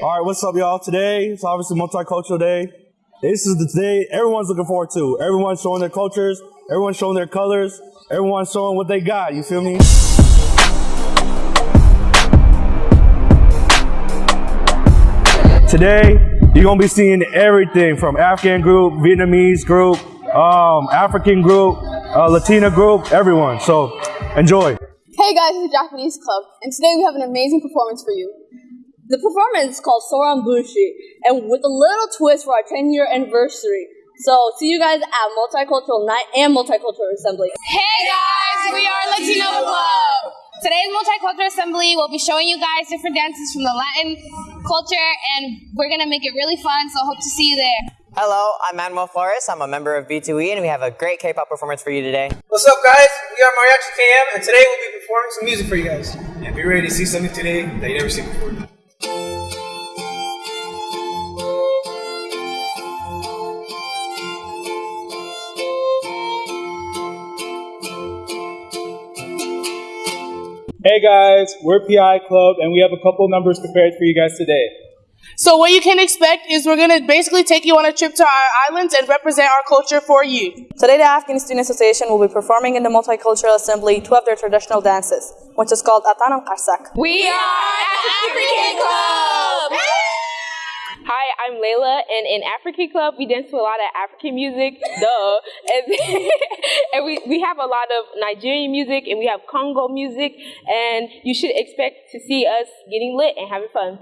All right, what's up, y'all? Today, it's obviously Multicultural Day. This is the day everyone's looking forward to. Everyone's showing their cultures, everyone's showing their colors, everyone's showing what they got. You feel me? Today, you're gonna be seeing everything from Afghan group, Vietnamese group, um, African group, uh, Latina group, everyone. So enjoy. Hey guys, it's the Japanese Club, and today we have an amazing performance for you. The performance is called Soran Bushi, and with a little twist for our 10 year anniversary. So, see you guys at Multicultural Night and Multicultural Assembly. Hey guys, we are Latino Club. Today's Multicultural Assembly we'll be showing you guys different dances from the Latin culture, and we're gonna make it really fun. So, hope to see you there. Hello, I'm Manuel Flores. I'm a member of B2E, and we have a great K-pop performance for you today. What's up, guys? We are Mariachi KM, and today we'll be performing some music for you guys. And be ready to see something today that you never seen before. Hey guys, we're PI Club and we have a couple numbers prepared for you guys today. So what you can expect is we're gonna basically take you on a trip to our islands and represent our culture for you. Today the Afghan Student Association will be performing in the Multicultural Assembly two of their traditional dances, which is called Atan and Qarsak. We are the African Club. Hi, I'm Layla, and in African Club, we dance to a lot of African music, duh. We, we have a lot of Nigerian music, and we have Congo music, and you should expect to see us getting lit and having fun.